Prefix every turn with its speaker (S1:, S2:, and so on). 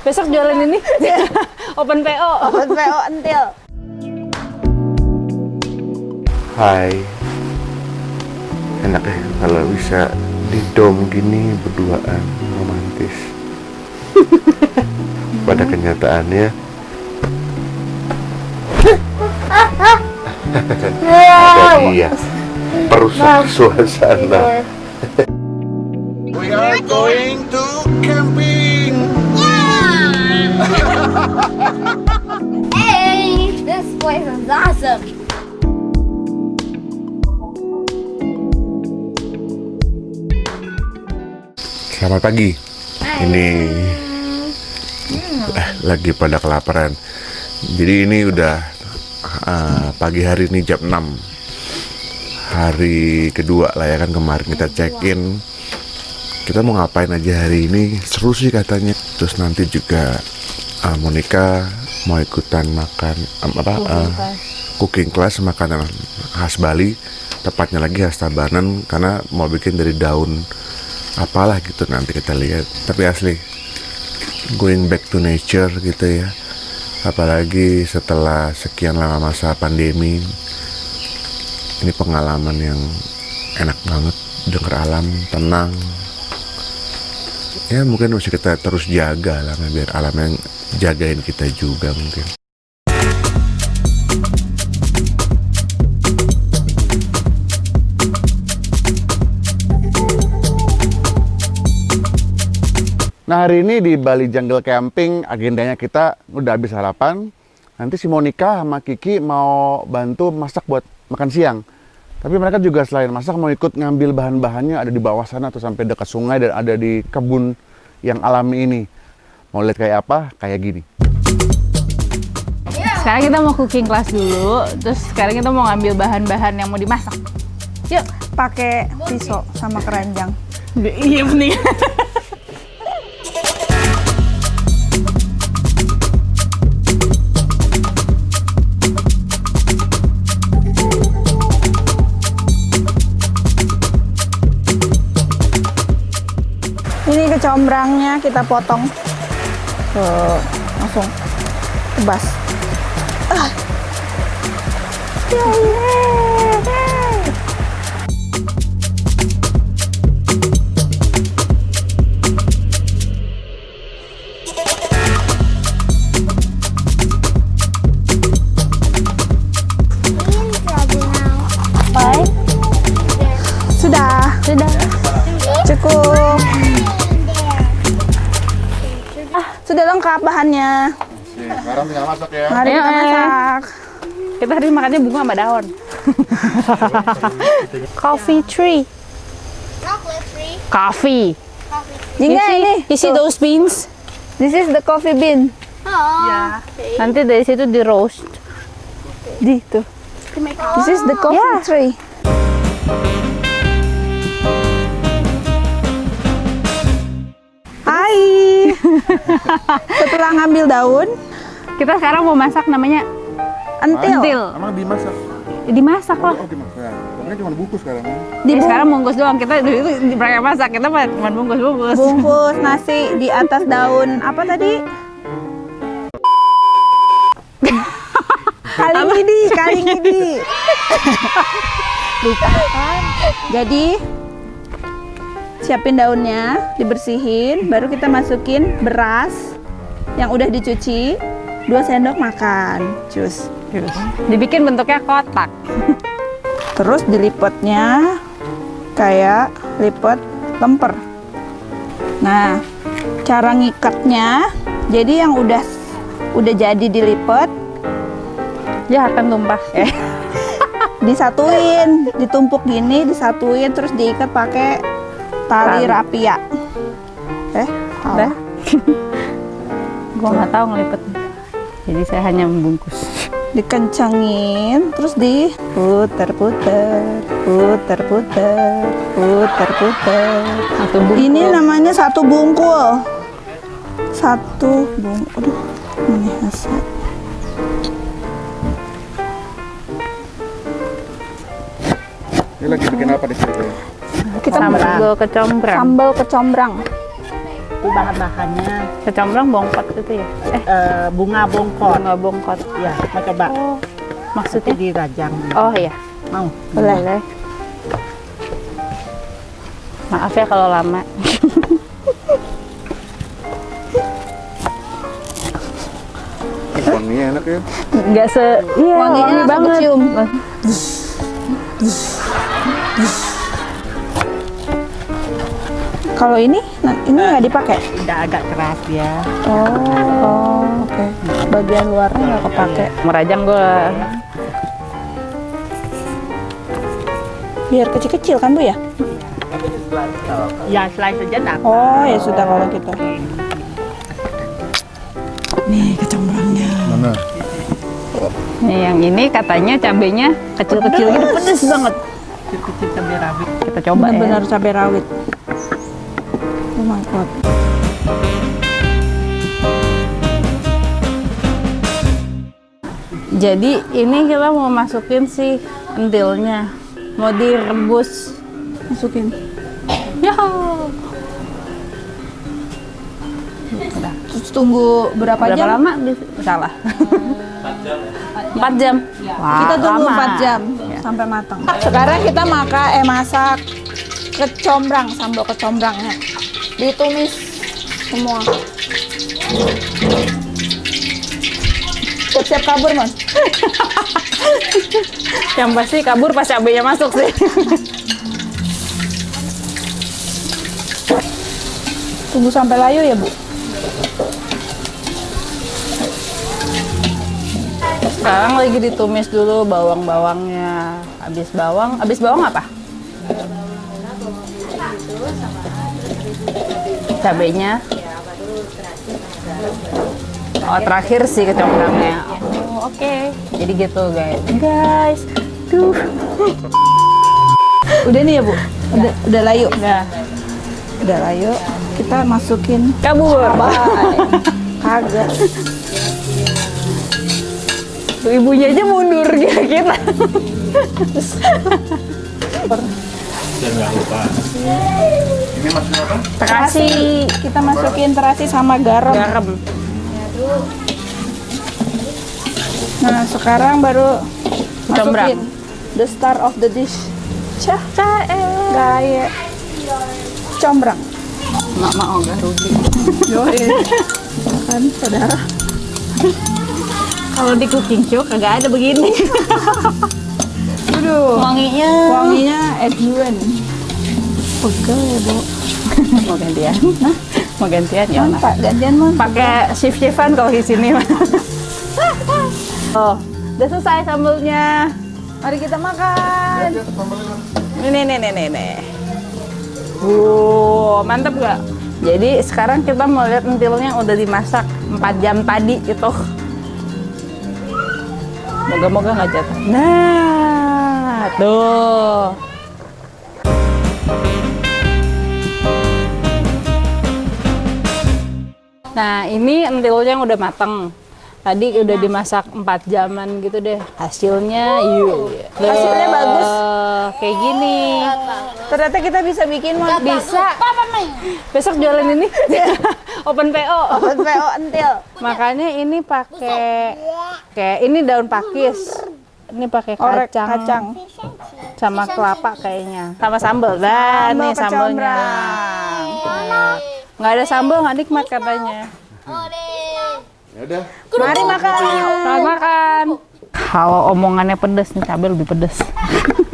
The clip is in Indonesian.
S1: Besok jualan ini. Open PO.
S2: Open PO entil.
S3: Hai Enak ya kalau bisa di dom gini berduaan romantis Pada kenyataannya Ada dia Perusak suasana
S4: We are going to camping.
S2: Hey, this place is awesome.
S3: Selamat pagi. Ini eh, Lagi pada kelaparan. Jadi ini udah eh, Pagi hari ini jam 6 Hari kedua lah ya kan Kemarin kita check in Kita mau ngapain aja hari ini? Seru sih katanya. Terus nanti juga eh, Monica Mau ikutan makan em, Apa eh, Cooking class makanan khas Bali Tepatnya lagi khas Tabanan Karena mau bikin dari daun apalah gitu nanti kita lihat. Tapi asli going back to nature gitu ya. Apalagi setelah sekian lama masa pandemi ini pengalaman yang enak banget denger alam tenang ya mungkin mesti kita terus jaga lah biar alam yang jagain kita juga mungkin Nah hari ini di Bali Jungle Camping agendanya kita udah habis sarapan. Nanti si Monica sama Kiki mau bantu masak buat makan siang. Tapi mereka juga selain masak mau ikut ngambil bahan-bahannya ada di bawah sana atau sampai dekat sungai dan ada di kebun yang alami ini. Mau lihat kayak apa? Kayak gini.
S1: Sekarang kita mau cooking class dulu. Terus sekarang kita mau ngambil bahan-bahan yang mau dimasak. Yuk.
S2: Pakai pisau sama keranjang.
S1: Iya bening.
S2: Ini kecombrangnya kita potong. Tuh, langsung tebas. Ah. Baik. Sudah.
S1: Sudah.
S2: Cukup. Ah, sudah lengkap bahannya.
S3: Sekarang tinggal masak ya.
S2: Mari kita
S1: ayo.
S2: masak.
S1: Kita hari makannya bunga sama daun. Coffee tree. Coffee.
S2: Jingga
S1: see,
S2: ini.
S1: you see those beans?
S2: This is the coffee bean.
S1: Ya. Nanti dari situ di roast.
S2: Di tuh. This is the coffee
S1: Yeah.
S2: tree. Setelah ngambil daun,
S1: Kita sekarang mau masak namanya
S2: entil.
S1: entil.
S3: Emang dimasak?
S1: Dimasak lah.
S3: Oh dimasak. Pokoknya cuma bungkus sekarang.
S2: Dibung-
S1: sekarang bungkus doang. Kita dulu itu di mereka masak. Kita mah cuma bungkus-bungkus.
S2: bungkus nasi di atas daun apa tadi? Kali ini, kali ini. Lupa kan? Jadi siapin daunnya, dibersihin, baru kita masukin beras yang udah dicuci, 2 sendok makan, cus.
S1: Dibikin bentuknya kotak.
S2: Terus dilipatnya kayak lipat lemper. Nah, cara ngikatnya, jadi yang udah udah jadi dilipat,
S1: Ya akan tumpah.
S2: eh, disatuin, ditumpuk gini, disatuin, terus diikat pakai tali
S1: Tali.
S2: rapia. Eh,
S1: Udah. Gua nggak tahu ngelipet. Jadi saya hanya membungkus.
S2: dikencangin, terus diputer-puter, puter-puter, puter-puter.
S1: Satu bungkus.
S2: Ini namanya satu bungkul. Satu bungkul. Aduh, ini hasil.
S3: Ini lagi bikin apa di situ?
S2: Kita
S1: sambal kecombrang.
S2: sambal kecombrang.
S5: Itu bahan-bahannya
S1: Kecombrang bongkot itu ya? Eh,
S5: eh, bunga bongkot.
S1: bunga bongkot.
S5: Ya, mau coba.
S1: Oh, maksudnya?
S5: dirajang.
S1: Oh iya,
S5: Mau?
S1: boleh. Maaf ya kalau lama.
S3: Wanginya enak ya.
S1: Nggak se... Iya,
S2: Wanginya
S1: wangi banget.
S2: kecium. Kalau ini, nah, ini nggak dipakai.
S5: Udah agak keras ya.
S2: Oh, oke. Bagian luarnya nggak kepake.
S1: Merajang gue
S2: Biar kecil-kecil kan bu ya?
S5: Ya, slice saja dapat.
S2: Oh ya sudah kalau gitu. Nih kecombrangnya.
S3: Mana?
S1: Nih, yang ini katanya cabenya kecil-kecil gitu pedes banget.
S5: Kecil cabai rawit.
S1: Kita coba ya.
S2: Benar-benar cabai rawit. Oh my god.
S1: Jadi ini kita mau masukin si entilnya. Mau direbus.
S2: Masukin.
S1: Ya.
S2: Terus tunggu berapa,
S1: Berapa
S2: jam?
S1: lama? Salah. 4 jam. Wah,
S2: Kita tunggu
S1: lama.
S2: 4 jam sampai matang. Sekarang kita makan eh masak kecombrang, sambal kecombrangnya. Ditumis semua. Siap-siap kabur, Mas.
S1: Yang pasti kabur pas cabenya masuk sih.
S2: Tunggu sampai layu ya, Bu.
S1: Sekarang lagi ditumis dulu bawang-bawangnya. Habis bawang, habis bawang apa? Cabenya. Oh, terakhir sih kecombrangnya. Oh, oke. Jadi gitu, guys. Guys, tuh.
S2: Udah nih ya, Bu. Udah, udah layu.
S1: Udah.
S2: Udah layu. Kita masukin
S1: Kabur.
S2: Bye. Kagak.
S1: Tuh ibunya aja mundur gitu kita.
S2: Terasi. Kita masukin terasi sama garam.
S1: Garam.
S2: Nah, sekarang baru masukin the star of the dish. Cah, gaya. Combrang.
S1: Mak mau gak rugi.
S2: Kan, saudara.
S1: Kalau di cooking show kagak ada begini.
S2: Aduh.
S1: Wanginya.
S2: Wanginya Edwin. Pegel ya, Bu.
S1: Mau gantian? Mau gantian ya?
S2: Pak, gantian, Man.
S1: Pakai shift shiftan kalau di sini. oh, udah selesai sambelnya.
S2: Mari kita makan.
S1: Ini nih nih nih nih. Wow, mantep gak? Jadi sekarang kita mau lihat entilnya udah dimasak 4 jam tadi gitu. Moga-moga nggak jatuh. Nah, tuh. Nah, ini entilnya udah mateng. Tadi udah dimasak 4 jaman gitu deh. Hasilnya yuk.
S2: Hasilnya bagus.
S1: Kayak gini.
S2: Ternyata kita bisa bikin Mon.
S1: Bisa. Besok jualan ini. Open PO.
S2: Buat PO entil.
S1: Makanya ini pakai kayak ini daun pakis. Ini pakai kacang,
S2: kacang.
S1: sama kelapa kayaknya. Sama sambal. Dan
S2: Sambal
S1: nih sambelnya.
S2: kecombrang.
S1: Nggak ada sambal nggak nikmat katanya.
S3: Ya udah.
S2: Mari makan.
S1: Selamat makan. Kalau omongannya pedes nih cabai lebih pedes.